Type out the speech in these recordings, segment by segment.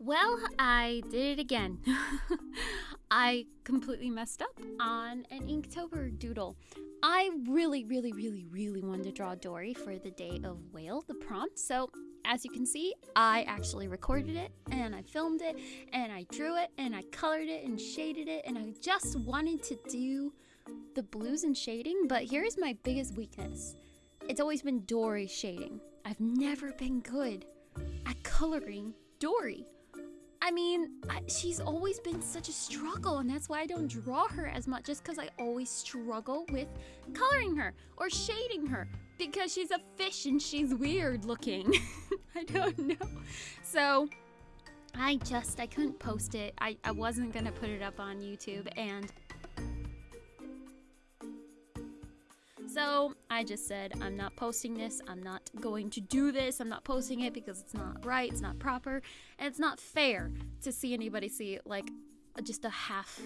Well, I did it again. I completely messed up on an Inktober doodle. I really, really, really, really wanted to draw Dory for the day of whale, the prompt. So, as you can see, I actually recorded it and I filmed it and I drew it and I colored it and shaded it and I just wanted to do the blues and shading, but here's my biggest weakness. It's always been Dory shading. I've never been good at coloring Dory. I mean, I, she's always been such a struggle, and that's why I don't draw her as much, just because I always struggle with coloring her or shading her because she's a fish and she's weird looking. I don't mm. know. So, I just, I couldn't post it. I, I wasn't gonna put it up on YouTube, and So I just said, I'm not posting this. I'm not going to do this. I'm not posting it because it's not right. It's not proper. And it's not fair to see anybody see like just a half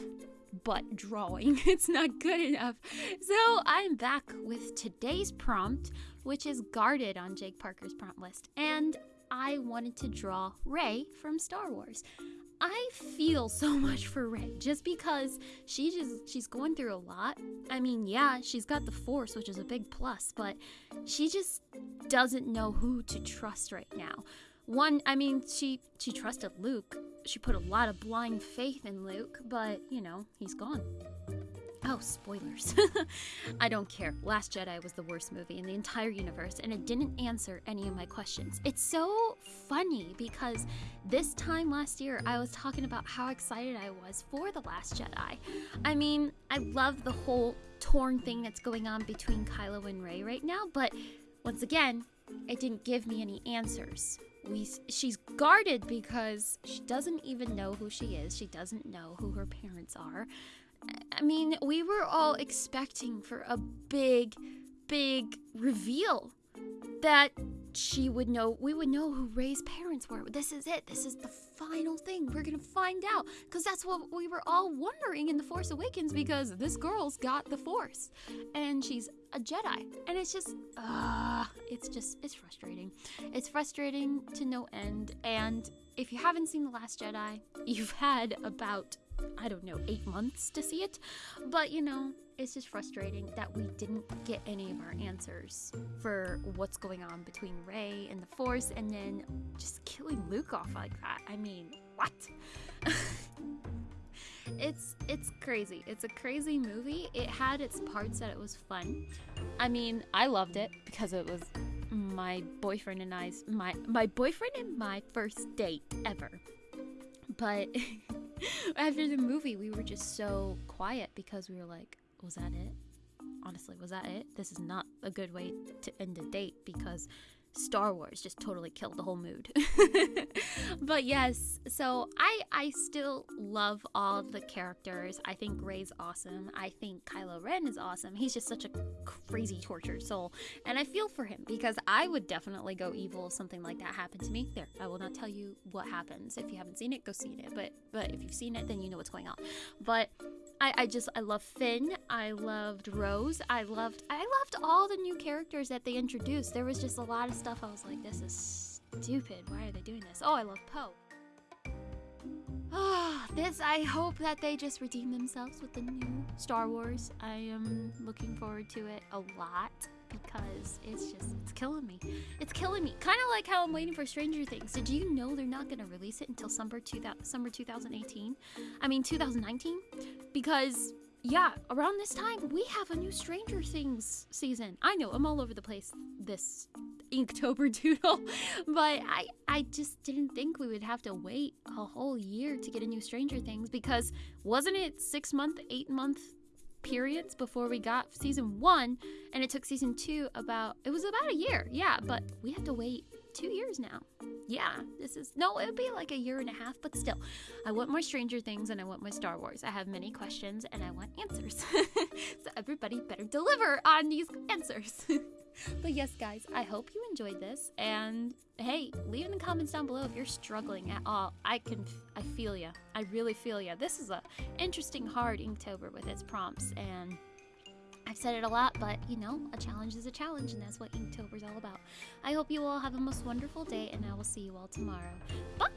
butt drawing. it's not good enough. So I'm back with today's prompt, which is guarded on Jake Parker's prompt list. And I wanted to draw Rey from Star Wars. I feel so much for Rey just because she just she's going through a lot. I mean, yeah, she's got the force, which is a big plus, but she just doesn't know who to trust right now. One, I mean, she she trusted Luke. She put a lot of blind faith in Luke, but, you know, he's gone. Oh, spoilers. I don't care. Last Jedi was the worst movie in the entire universe, and it didn't answer any of my questions. It's so funny because this time last year, I was talking about how excited I was for The Last Jedi. I mean, I love the whole torn thing that's going on between Kylo and Rey right now, but once again, it didn't give me any answers. We, she's guarded because she doesn't even know who she is. She doesn't know who her parents are. I mean, we were all expecting for a big, big reveal that she would know, we would know who Rey's parents were. This is it. This is the final thing. We're going to find out. Because that's what we were all wondering in The Force Awakens because this girl's got the Force and she's a Jedi. And it's just, uh, it's just, it's frustrating. It's frustrating to no end. And if you haven't seen The Last Jedi, you've had about I don't know, eight months to see it. But you know, it's just frustrating that we didn't get any of our answers for what's going on between Rey and the Force and then just killing Luke off like that. I mean, what? it's it's crazy. It's a crazy movie. It had its parts that it was fun. I mean, I loved it because it was my boyfriend and I's my my boyfriend and my first date ever. But after the movie, we were just so quiet because we were like, was that it? Honestly, was that it? This is not a good way to end a date because Star Wars just totally killed the whole mood. but yes, so I I still love all the characters. I think Rey's awesome. I think Kylo Ren is awesome. He's just such a crazy tortured soul. And I feel for him because I would definitely go evil if something like that happened to me. There, I will not tell you what happens. If you haven't seen it, go see it. But but if you've seen it, then you know what's going on. But I, I just I love Finn. I loved Rose. I loved I loved all the new characters that they introduced. There was just a lot of stuff I was like, this is stupid. Why are they doing this? Oh, I love Poe. Ah, this I hope that they just redeem themselves with the new Star Wars. I am looking forward to it a lot because it's just it's killing me. It's killing me. Kind of like how I'm waiting for Stranger Things. Did you know they're not going to release it until summer 2000 summer 2018? I mean 2019 because yeah, around this time we have a new Stranger Things season. I know I'm all over the place this Inktober doodle, but I I just didn't think we would have to wait a whole year to get a new Stranger Things because wasn't it 6 month, 8 month periods before we got season one, and it took season two about it was about a year, yeah, but we have to wait two years now. Yeah, this is no, it would be like a year and a half, but still, I want more Stranger Things and I want my Star Wars. I have many questions and I want answers. so everybody better deliver on these answers. but yes, guys, I hope you enjoyed this. And hey, leave in the comments down below if you're struggling at all. I can, I feel ya. I really feel ya. This is a interesting, hard Inktober with its prompts, and I've said it a lot, but you know, a challenge is a challenge, and that's what Inktober is all about. I hope you all have a most wonderful day, and I will see you all tomorrow. Bye.